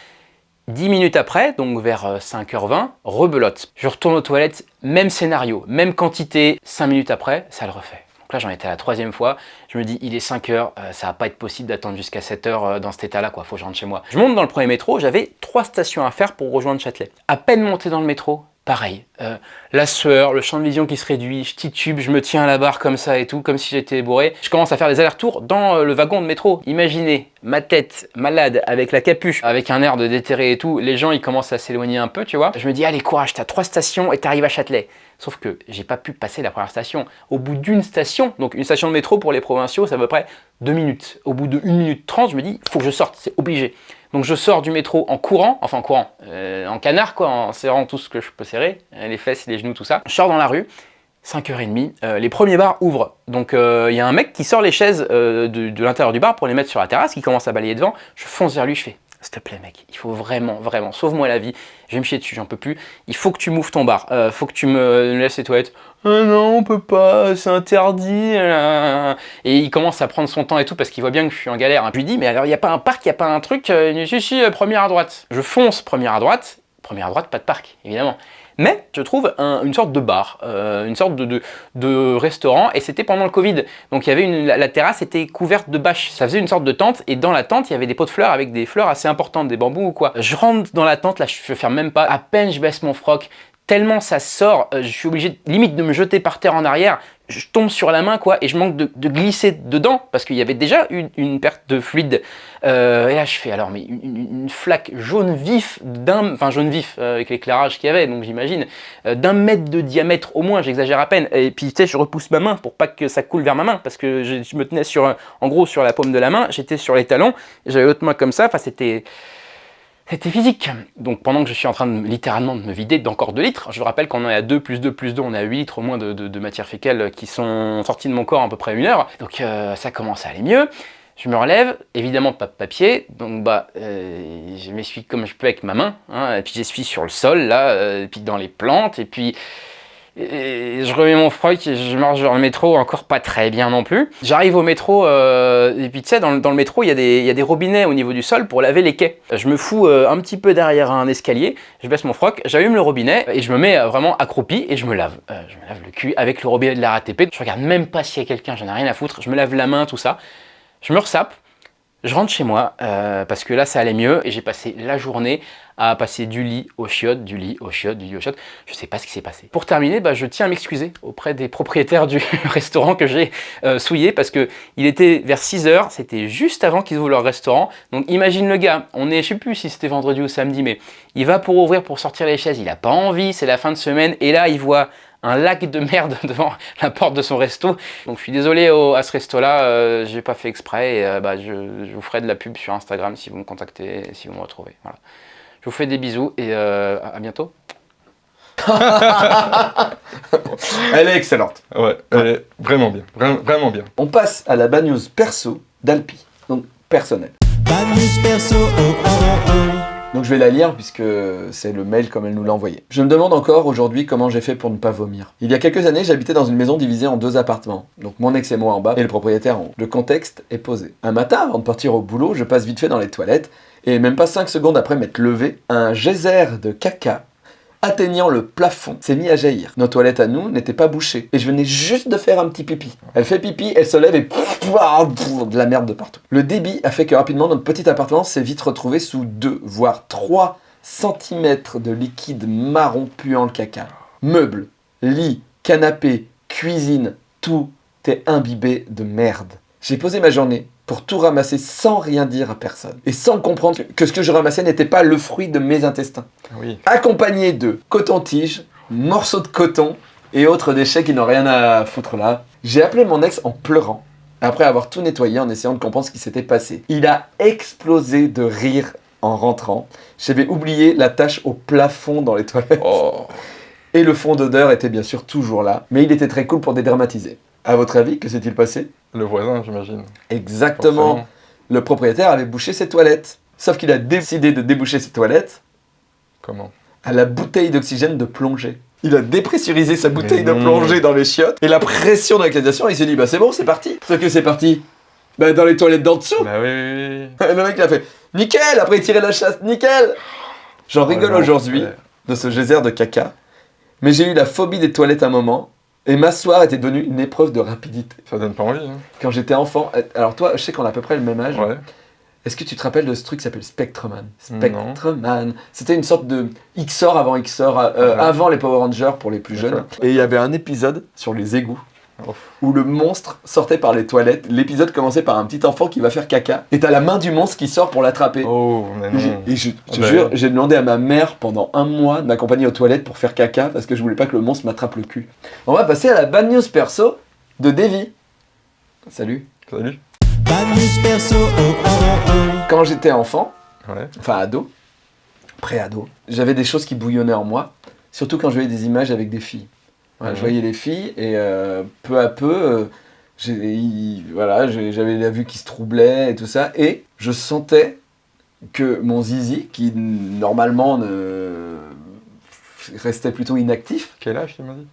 10 minutes après, donc vers euh, 5h20, rebelote. Je retourne aux toilettes, même scénario, même quantité, 5 minutes après, ça le refait. Là j'en étais à la troisième fois, je me dis il est 5 heures, euh, ça va pas être possible d'attendre jusqu'à 7 heures euh, dans cet état là quoi, faut que je rentre chez moi. Je monte dans le premier métro, j'avais trois stations à faire pour rejoindre Châtelet. À peine monté dans le métro, pareil, euh, la sueur, le champ de vision qui se réduit, je titube, je me tiens à la barre comme ça et tout, comme si j'étais bourré. Je commence à faire des allers-retours dans le wagon de métro. Imaginez ma tête malade avec la capuche, avec un air de déterré et tout, les gens ils commencent à s'éloigner un peu, tu vois. Je me dis allez courage, t'as trois stations et t'arrives à Châtelet. Sauf que j'ai pas pu passer la première station. Au bout d'une station, donc une station de métro pour les provinciaux, ça à peu près deux minutes. Au bout de 1 minute 30, je me dis, faut que je sorte, c'est obligé. Donc je sors du métro en courant, enfin en courant, euh, en canard quoi, en serrant tout ce que je peux serrer, euh, les fesses, les genoux, tout ça. Je sors dans la rue, 5h30, euh, les premiers bars ouvrent. Donc il y a un mec qui sort les chaises de, de l'intérieur du bar pour les mettre sur la terrasse, qui commence à balayer devant. Je fonce vers lui, je fais s'il te plaît mec, il faut vraiment, vraiment, sauve-moi la vie, je vais me chier dessus, j'en peux plus, il faut que tu m'ouvres ton bar, euh, faut que tu me laisses les toilettes. Ah non, on peut pas, c'est interdit. Et il commence à prendre son temps et tout parce qu'il voit bien que je suis en galère. Je lui dis, mais alors il n'y a pas un parc, il n'y a pas un truc Euh, Si, si, euh, première à droite. Je fonce première à droite, première à droite, pas de parc, évidemment. Mais je trouve un- une sorte de bar, euh, une sorte de, de- restaurant, et c'était pendant le Covid. Donc il y avait une, la, terrasse était couverte de bâches. Ça faisait une sorte de tente, et dans la tente, il y avait des pots de fleurs avec des fleurs assez importantes, des bambous ou quoi. Je rentre dans la tente, là, je ne ferme même pas. À peine je baisse mon froc, tellement ça sort, euh, je suis obligé limite de me jeter par terre en arrière. Je tombe sur la main, quoi, et je manque de, glisser dedans, parce qu'il y avait déjà une, une perte de fluide. Euh, et là, je fais alors, mais une, flaque jaune vif, d'un, enfin jaune vif, euh, avec l'éclairage qu'il y avait, donc j'imagine, d'un mètre de diamètre au moins, j'exagère à peine. Et puis, tu sais, je repousse ma main pour pas que ça coule vers ma main, parce que je, me tenais sur, en gros, sur la paume de la main, j'étais sur les talons, j'avais l'autre main comme ça, enfin, c'était C'était physique. Donc pendant que je suis en train de littéralement de me vider d'encore 2 litres, je vous rappelle qu'on est à 2 plus 2 plus 2, on est à 8 litres au moins de, matière fécale qui sont sorties de mon corps à peu près une heure. Donc euh, ça commence à aller mieux. Je me relève, évidemment pas de papier, donc bah euh, je m'essuie comme je peux avec ma main, hein, et puis j'essuie sur le sol là, euh, et puis dans les plantes, et puis je remets mon froc et je marche vers le métro, encore pas très bien non plus. J'arrive au métro, euh, et puis tu sais, dans, le- dans métro, il y, a des- robinets au niveau du sol pour laver les quais. Je me fous euh, un petit peu derrière un escalier, je baisse mon froc, j'allume le robinet et je me mets euh, vraiment accroupi et je me lave. Je me lave le cul avec le robinet de la RATP. Je regarde même pas s'il y a quelqu'un, j'en ai rien à foutre. Je me lave la main, tout ça. Je me ressape, je rentre chez moi euh, parce que là ça allait mieux et j'ai passé la journée à passer du lit au chiottes, du lit au chiottes, du lit au chiottes. Je sais pas ce qui s'est passé. Pour terminer, bah, je tiens à m'excuser auprès des propriétaires du restaurant que j'ai euh, souillé parce que il était vers 6 heures, c'était juste avant qu'ils ouvrent leur restaurant. Donc imagine le gars, on est, je sais plus si c'était vendredi ou samedi, mais il va pour ouvrir, pour sortir les chaises, il a pas envie, c'est la fin de semaine et là il voit un lac de merde devant la porte de son resto. Donc je suis désolé au- à ce resto-là, euh, j'ai pas fait exprès. Et, euh, bah, je, je vous ferai de la pub sur Instagram si vous me contactez, si vous me retrouvez. Voilà. Je vous fais des bisous et euh, à bientôt. Elle est excellente. Ouais, elle est vraiment bien, vraiment, vraiment bien. On passe à la bad news perso d'Alpi, donc personnel. Donc je vais la lire puisque c'est le mail comme elle nous l'a envoyé. Je me demande encore aujourd'hui comment j'ai fait pour ne pas vomir. Il y a quelques années, j'habitais dans une maison divisée en deux appartements. Donc mon ex et moi en bas et le propriétaire en haut. Le contexte est posé. Un matin, avant de partir au boulot, je passe vite fait dans les toilettes et même pas 5 secondes après m'être levé, un geyser de caca atteignant le plafond, s'est mis à jaillir. Nos toilettes à nous n'étaient pas bouchées. Et je venais juste de faire un petit pipi. Elle fait pipi, elle se lève et de la merde de partout. Le débit a fait que rapidement notre petit appartement s'est vite retrouvé sous 2, voire 3 cm de liquide marron puant le caca. Meubles, lits, canapé, cuisine, tout est imbibé de merde. J'ai posé ma journée pour tout ramasser sans rien dire à personne. Et sans comprendre que ce que je ramassais n'était pas le fruit de mes intestins Oui. accompagné de coton-tige, morceaux de coton et autres déchets qui n'ont rien à foutre là. J'ai appelé mon ex en pleurant, après avoir tout nettoyé en essayant de comprendre ce qui s'était passé. Il a explosé de rire en rentrant. J'avais oublié la tache au plafond dans les toilettes. Oh. Et le fond d'odeur était bien sûr toujours là, mais il était très cool pour dédramatiser. À votre avis, que s'est-il passé? Le voisin, j'imagine. Exactement. Forcément. Le propriétaire avait bouché ses toilettes. Sauf qu'il a décidé de déboucher ses toilettes Comment? À la bouteille d'oxygène de plongée. Il a dépressurisé sa bouteille de plongée dans les chiottes et la pression de la canalisation, il s'est dit bah c'est bon, c'est parti. Sauf que c'est parti. Bah dans les toilettes d'en dessous. Bah oui, oui, oui. le mec il a fait nickel, après il tirait la chasse, nickel. J'en rigole Oh, aujourd'hui l'enfer. de ce geyser de caca, mais j'ai eu la phobie des toilettes un moment et m'asseoir était devenu une épreuve de rapidité. Ça donne pas envie. Hein. Quand j'étais enfant, euh, alors toi, je sais qu'on a à peu près le même âge. Ouais. Est-ce que tu te rappelles de ce truc qui s'appelle Spectreman? Spectreman. C'était une sorte de XOR avant XOR, euh, Ouais. avant les Power Rangers pour les plus jeunes. Et il y avait un épisode sur les égouts. Où le monstre sortait par les toilettes. L'épisode commençait par un petit enfant qui va faire caca. Et t'as la main du monstre qui sort pour l'attraper. Oh, mais non. Et je te Bah, jure, j'ai demandé à ma mère pendant un mois de m'accompagner aux toilettes pour faire caca parce que je voulais pas que le monstre m'attrape le cul. On va passer à la bad news perso de Davy. Salut. Salut. Quand j'étais enfant, Ouais. enfin ado, pré-ado, j'avais des choses qui bouillonnaient en moi, surtout quand je voyais des images avec des filles. Voilà, Je Mhm. voyais les filles et euh, peu à peu, euh, il- voilà, j'avais la vue qui se troublait et tout ça, et je sentais que mon zizi, qui normalement ne restait plutôt inactif, Quel âge tu m'as dit?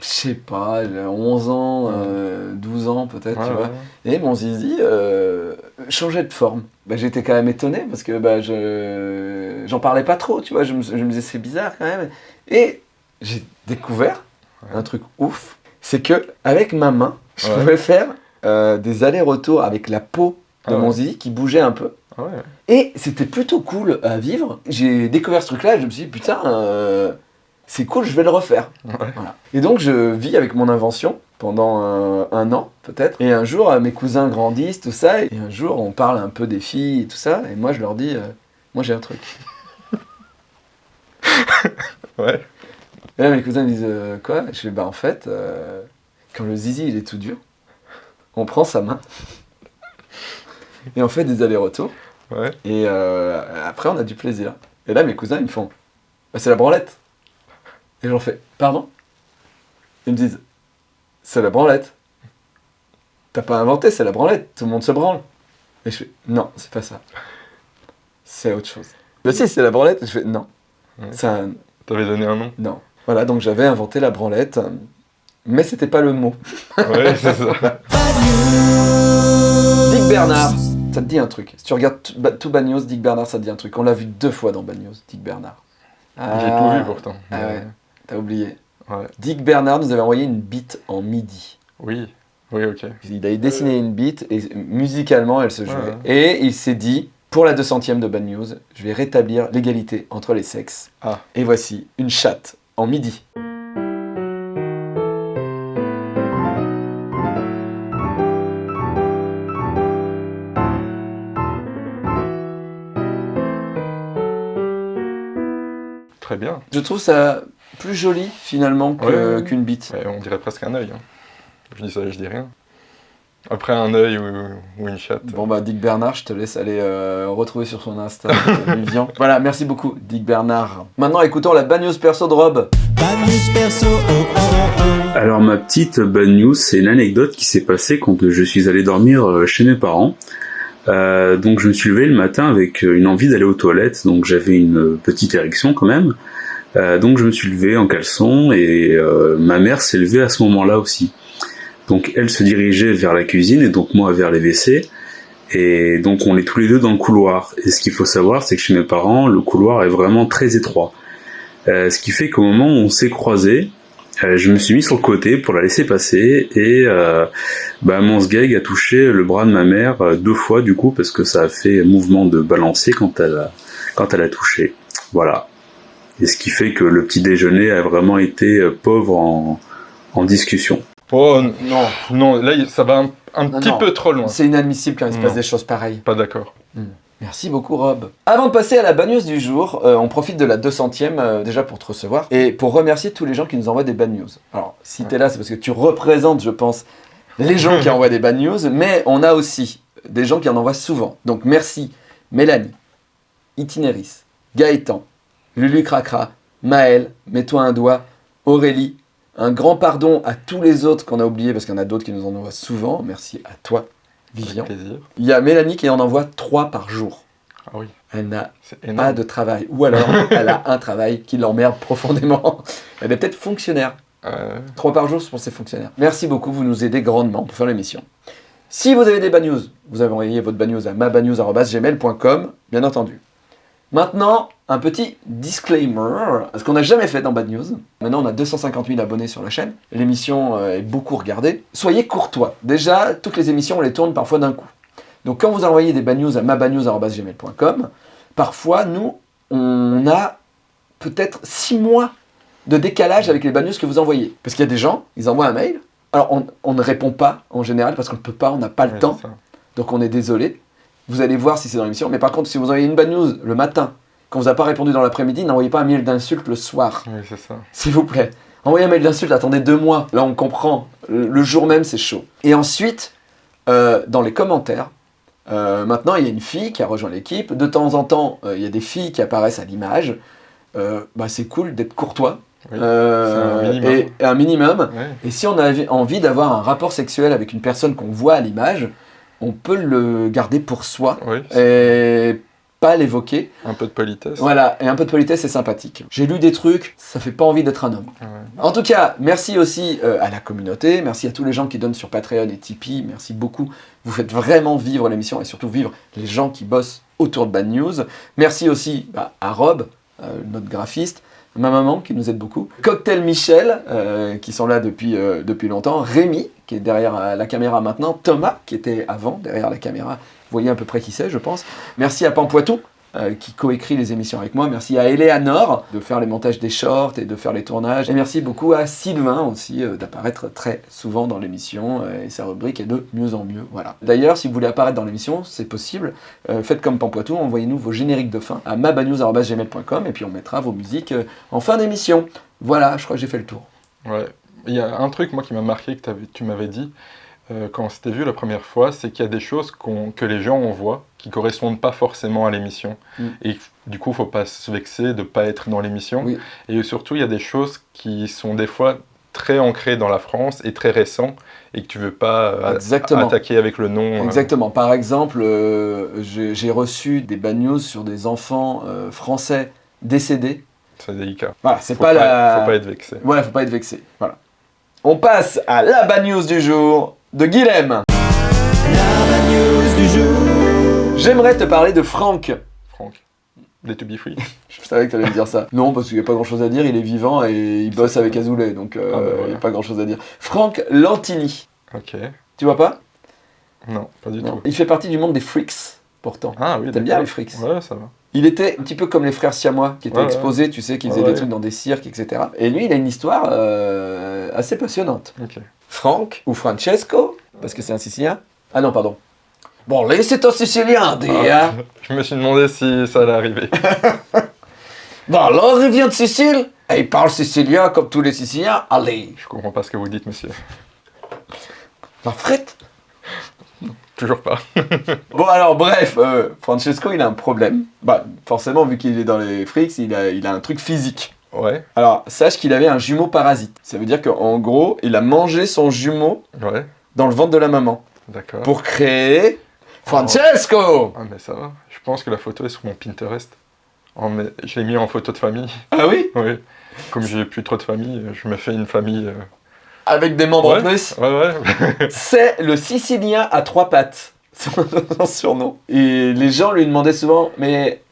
Je sais pas, j'ai 11 ans, euh, 12 ans peut-être, Ouais, tu ouais, vois. ouais. Et mon zizi euh, changeait de forme. Bah, J'étais quand même étonné parce que bah, je j'en parlais pas trop, tu vois. Je me, je me disais c'est bizarre quand même. Et j'ai découvert un truc ouf, c'est que avec ma main, je pouvais faire euh, des allers-retours avec la peau de Ah mon zizi qui bougeait un peu. Ah. Et c'était plutôt cool à vivre. J'ai découvert ce truc-là et je me suis dit, putain, euh, c'est cool, je vais le refaire. Voilà. Et donc je vis avec mon invention pendant un, un an peut-être. Et un jour, euh, mes cousins grandissent, tout ça. Et un jour, on parle un peu des filles et tout ça. Et moi, je leur dis, euh, moi j'ai un truc. Ouais. Et là, mes cousins me disent, euh, quoi? Je fais, bah en fait, euh, quand le zizi il est tout dur, on prend sa main. Et on fait des allers-retours. Ouais. Et euh, après, on a du plaisir. Et là, mes cousins, ils me font Bah, C'est la branlette. Et j'en fais Pardon? Ils me disent C'est la branlette. T'as pas inventé, c'est la branlette. Tout le monde se branle. Et je fais Non, c'est pas ça. C'est autre chose. Bah, si, c'est la branlette. Et je fais Non. Ouais. Ça, T'avais donné un nom? non. Voilà, donc j'avais inventé la branlette. Mais c'était pas le mot. Ouais, c'est ça. Dick Bernard, ça te dit un truc. Si tu regardes tout, Ba- tout Bad News, Dick Bernard, ça te dit un truc. On l'a vu deux fois dans Bad News, Dick Bernard. J'ai tout vu pourtant. Ah ouais, t'as oublié. Ouais. Dick Bernard nous avait envoyé une beat en midi. Oui, oui, ok. Il avait dessiné une beat et musicalement elle se jouait. Ouais. Et il s'est dit, pour la 200ème de Bad News, je vais rétablir l'égalité entre les sexes. Ah. Et voici une chatte en midi. Très bien. Je trouve ça plus joli finalement que- Ouais, ouais, ouais. qu'une beat. Ouais, on dirait presque un œil. hein. Je dis ça, je dis rien. Après un œil ou, ou une chatte. Bon bah Dick Bernard, je te laisse aller euh, retrouver sur son Insta euh, Vivian. Voilà, merci beaucoup Dick Bernard. Maintenant écoutons la bad news perso de Rob. Alors ma petite bad news, c'est une anecdote qui s'est passée quand je suis allé dormir euh, chez mes parents. Euh, donc je me suis levé le matin avec euh, une envie d'aller aux toilettes, donc j'avais une euh, petite érection quand même. Euh, donc je me suis levé en caleçon et euh, ma mère s'est levée à ce moment-là aussi. Donc elle se dirigeait vers la cuisine et donc moi vers les WC. Et donc on est tous les deux dans le couloir. Et ce qu'il faut savoir, c'est que chez mes parents, le couloir est vraiment très étroit. Euh, ce qui fait qu'au moment où on s'est croisés, euh, je me suis mis sur le côté pour la laisser passer et euh, bah, mon sgeg a touché le bras de ma mère euh, deux fois du coup parce que ça a fait mouvement de balancer quand elle a, quand elle a touché. Voilà. Et ce qui fait que le petit déjeuner a vraiment été euh, pauvre en, en discussion. Oh non, non, là ça va un, un Non, petit non. peu trop loin. C'est inadmissible quand il se Non. passe des choses pareilles. Pas d'accord. Merci beaucoup Rob. Avant de passer à la bad news du jour, euh, on profite de la 200ème euh, déjà pour te recevoir et pour remercier tous les gens qui nous envoient des bad news. Alors si t'es là c'est parce que tu représentes je pense les gens qui envoient des bad news, mais on a aussi des gens qui en envoient souvent. Donc merci Mélanie, Itinéris, Gaëtan, Lulu Cracra, Maël, Mets-toi un doigt, Aurélie, un grand pardon à tous les autres qu'on a oubliés parce qu'il y en a d'autres qui nous en envoient souvent. Merci à toi Vivian. Plaisir. Il y a Mélanie qui en envoie 3 par jour. Ah oui, Elle n'a c'est pas de travail. Ou alors, elle a un travail qui l'emmerde profondément. Elle est peut-être fonctionnaire. Euh, Trois par jour pour ses fonctionnaires. Merci beaucoup, vous nous aidez grandement pour faire l'émission. Si vous avez des bad news, vous avez envoyé votre bad news à mabadnews.gmail.com, bien entendu. Maintenant, un petit disclaimer, ce qu'on n'a jamais fait dans Bad News. Maintenant, on a 250 000 abonnés sur la chaîne. L'émission euh, est beaucoup regardée. Soyez courtois. Déjà, toutes les émissions, on les tourne parfois d'un coup. Donc, quand vous envoyez des bad news à mabadnews.gmail.com, parfois, nous, on a peut-être 6 mois de décalage avec les bad news que vous envoyez. Parce qu'il y a des gens, ils envoient un mail. Alors, on, on ne répond pas en général parce qu'on ne peut pas, on n'a pas le ouais, temps. Donc on est désolé. Vous allez voir si c'est dans l'émission. Mais par contre, si vous envoyez une bad news le matin, quand vous n'avez pas répondu dans l'après-midi, n'envoyez pas un mail d'insulte le soir. Oui, c'est ça. S'il vous plaît. Envoyez un mail d'insulte, attendez deux mois. Là, on comprend. Le, jour même, c'est chaud. Et ensuite, euh, dans les commentaires, euh, maintenant, il y a une fille qui a rejoint l'équipe. De temps en temps, euh, il y a des filles qui apparaissent à l'image. Bah, c'est cool d'être courtois. Oui, un minimum. Et, et un minimum. Et si on a envie d'avoir un rapport sexuel avec une personne qu'on voit à l'image, on peut le garder pour soi Oui, et pas l'évoquer. un peu de politesse. Voilà, et un peu de politesse, c'est sympathique. J'ai lu des trucs, ça fait pas envie d'être un homme. Ouais. En tout cas, merci aussi euh, à la communauté, merci à tous les gens qui donnent sur Patreon et Tipeee, merci beaucoup. Vous faites vraiment vivre l'émission et surtout vivre les gens qui bossent autour de Bad News. Merci aussi bah, à Rob, euh, notre graphiste, ma maman qui nous aide beaucoup, Cocktail Michel, euh, qui sont là depuis, euh, depuis longtemps, Rémi, qui est derrière la caméra maintenant, Thomas, qui était avant derrière la caméra. Voyez à peu près qui c'est, je pense. Merci à Pampoitou, euh, qui coécrit les émissions avec moi. Merci à Eleanor de faire les montages des shorts et de faire les tournages. Et merci beaucoup à Sylvain aussi euh, d'apparaître très souvent dans l'émission euh, et sa rubrique est de mieux en mieux. Voilà. D'ailleurs, si vous voulez apparaître dans l'émission, c'est possible. Faites comme Pampoitou, envoyez-nous vos génériques de fin à mabanews.gmail.com et puis on mettra vos musiques en fin d'émission. Voilà, je crois que j'ai fait le tour. Il y a un truc, moi, qui m'a marqué que tu m'avais dit. Euh, quand on s'était vu la première fois, c'est qu'il y a des choses que les gens envoient qui correspondent pas forcément à l'émission. Mm. Et du coup, faut pas se vexer de pas être dans l'émission. Oui. Et surtout, il y a des choses qui sont des fois très ancrées dans la France et très récents et que tu veux pas euh, Exactement. attaquer avec le nom. euh, Exactement. Par exemple, euh, j'ai reçu des bad news sur des enfants euh, français décédés. C'est délicat. Voilà, c'est Faut pas, la. Faut pas être vexé. Ouais, faut pas être vexé. Voilà. On passe à la bad news du jour de Guilhem. J'aimerais te parler de Franck. Franck. Day to be free. Je savais que tu allais me dire ça. Non, parce qu'il n'y a pas grand chose à dire, il est vivant et il bosse avec Azoulay, donc euh, Ah, bah, il n'y a pas grand chose à dire. Franck Lantini. Ok. Tu vois pas? Non, pas du Non. tout. Il fait partie du monde des freaks, pourtant. Ah oui, T'aimes bien les freaks Ouais, ça va. Il était un petit peu comme les frères siamois qui étaient Ouais, ouais. exposés, tu sais, qui faisaient Ouais, des trucs dans des cirques, etc. Et lui, il a une histoire euh, assez passionnante. Franck, ou Francesco, parce que c'est un Sicilien. Ah non, pardon. Bon, là, c'est un Sicilien, dis, Ah, hein. Je me suis demandé si ça allait arriver. Bon, là, il vient de Sicile, et il parle sicilien comme tous les Siciliens. Allez, Je comprends pas ce que vous dites, monsieur. la frette. Toujours pas. Bon, alors, bref, euh, Francesco, il a un problème. Bah, forcément, vu qu'il est dans les freaks, il a, il a un truc physique. Ouais, Alors, sache qu'il avait un jumeau parasite. Ça veut dire qu'en gros, il a mangé son jumeau ouais, dans le ventre de la maman d'accord. pour créer Francesco. Ah, mais ça va. Je pense que la photo est sur mon Pinterest. Mais- Je l'ai mis en photo de famille. Ah oui? Oui. Comme j'ai plus trop de famille, je me fais une famille. euh, Avec des membres en plus. Ouais, ouais. C'est le Sicilien à trois pattes, son surnom. Et les gens lui demandaient souvent, mais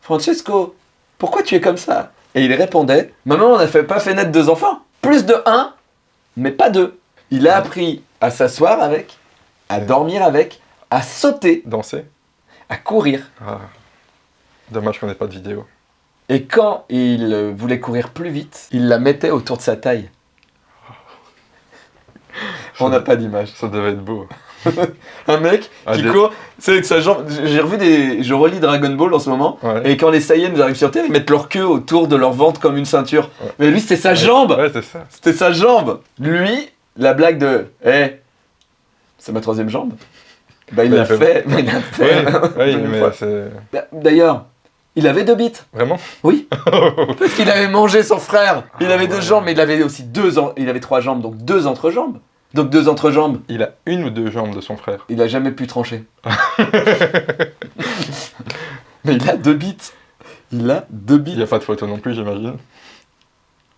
Francesco, pourquoi tu es comme ça? Et il répondait, maman, on n'a fait- pas fait naître deux enfants, plus de un, mais pas deux. Il a appris à s'asseoir avec, à dormir avec, à sauter, Danser à courir. Ah. Dommage qu'on n'ait pas de vidéo. Et quand il voulait courir plus vite, il la mettait autour de sa taille. On n'a pas d'image. Ça devait être beau. Un mec Ah, qui des- court, c'est avec sa jambe. J'ai revu des. Je relis Dragon Ball en ce moment. Ouais. Et quand les Saiyans arrivent sur Terre, ils mettent leur queue autour de leur ventre comme une ceinture. Ouais. Mais lui, c'était sa jambe Ouais, c'est ça. C'était sa jambe Lui, la blague de. Eh, c'est ma troisième jambe Bah, il Bah, l'a fait- fait. Mais il l'a fait. Oui. D'ailleurs, il avait deux bites. Vraiment? Oui. Parce qu'il avait mangé son frère. Il Ah, avait deux ouais. jambes, mais il avait aussi deux. en- Il avait trois jambes, donc deux entrejambes. Donc deux entrejambes. Il a une ou deux jambes de son frère? Il a jamais pu trancher. Mais il a deux bites. Il a deux Il bites. n'y a pas de photo non plus, j'imagine.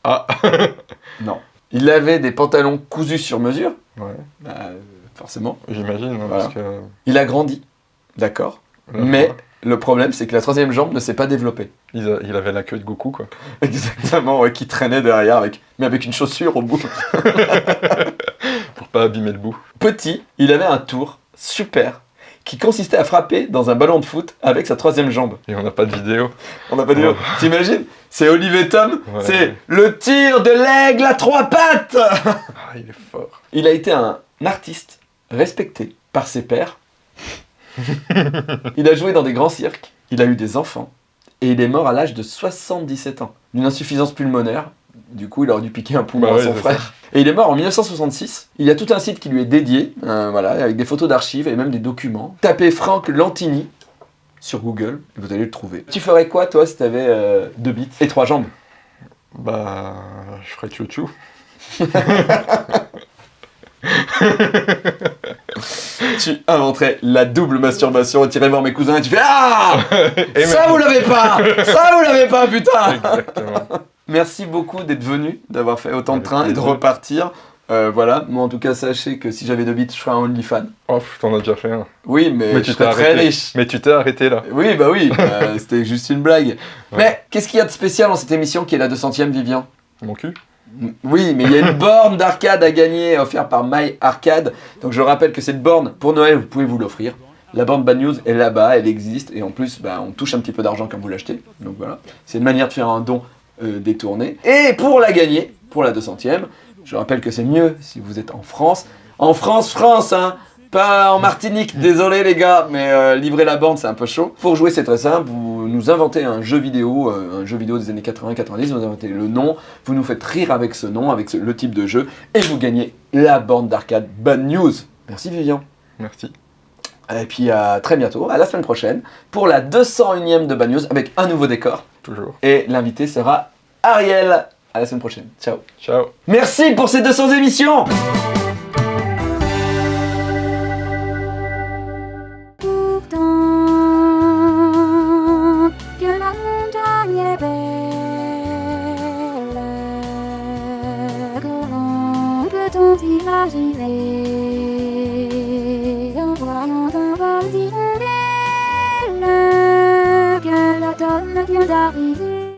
Ah Non. Il avait des pantalons cousus sur mesure. Ouais, Bah, forcément. j'imagine, hein, Voilà. parce que. Il a grandi. D'accord. Mais le problème, c'est que la troisième jambe ne s'est pas développée. Il, a- il avait la queue de Goku, quoi. Exactement, ouais, qui traînait derrière, avec, mais avec une chaussure au bout. Pour pas abîmer le bout. Petit, il avait un tour super qui consistait à frapper dans un ballon de foot avec sa troisième jambe. Et on n'a pas de vidéo. On n'a pas dit. Ouais. T'imagines? C'est Olivier Tom, Ouais. c'est le tir de l'aigle à trois pattes Ah, il est fort. Il a été un artiste respecté par ses pairs. Il a joué dans des grands cirques, il a eu des enfants, et il est mort à l'âge de 77 ans, d'une insuffisance pulmonaire. Du coup, il aurait dù piquer un poumon Bah à ouais, son frère. Et il est mort en 1966. Il y a tout un site qui lui est dédié, euh, voilà, avec des photos d'archives et même des documents. Tapez Franck Lantini sur Google, et vous allez le trouver. Tu ferais quoi, toi, si t'avais euh, deux bites et trois jambes? Bah. Je ferais chouchou. Tu inventerais la double masturbation, tu irais voir mes cousins et tu fais Ah Et Ça vous l'avez pas Ça vous l'avez pas, putain Exactement. Merci beaucoup d'être venu, d'avoir fait autant de Avec train et de repartir. Euh, voilà, moi en tout cas, sachez que si j'avais deux bits, je ferais un OnlyFans. Oh, t'en as déjà fait un. Oui, mais, tu serais t'es très arrêté. riche. Mais tu t'es arrêté là. Oui, bah oui, euh, c'était juste une blague. Mais qu'est-ce qu'il y a de spécial dans cette émission qui est la 200ème, Vivian Mon cul Oui, mais il y a une borne d'arcade à gagner offerte par My Arcade. Donc je rappelle que cette borne, pour Noël, vous pouvez vous l'offrir. La borne Bad News est là-bas, elle existe, et en plus, bah, on touche un petit peu d'argent quand vous l'achetez. Donc voilà, c'est une manière de faire un don euh, détourné. Et pour la gagner, pour la 200ème, je rappelle que c'est mieux si vous êtes en France. En France, France, hein pas en Martinique, désolé les gars, mais euh, livrer la borne c'est un peu chaud. Pour jouer c'est très simple, vous nous inventez un jeu vidéo, euh, un jeu vidéo des années 80-90, vous inventez le nom, vous nous faites rire avec ce nom, avec ce- le type de jeu, et vous gagnez la borne d'arcade Bad News. Merci Vivian. Merci. Et puis à très bientôt, à la semaine prochaine, pour la 201ème de Bad News avec un nouveau décor. Toujours. Et l'invité sera Ariel. À la semaine prochaine. Ciao. Ciao. Merci pour ces 200 émissions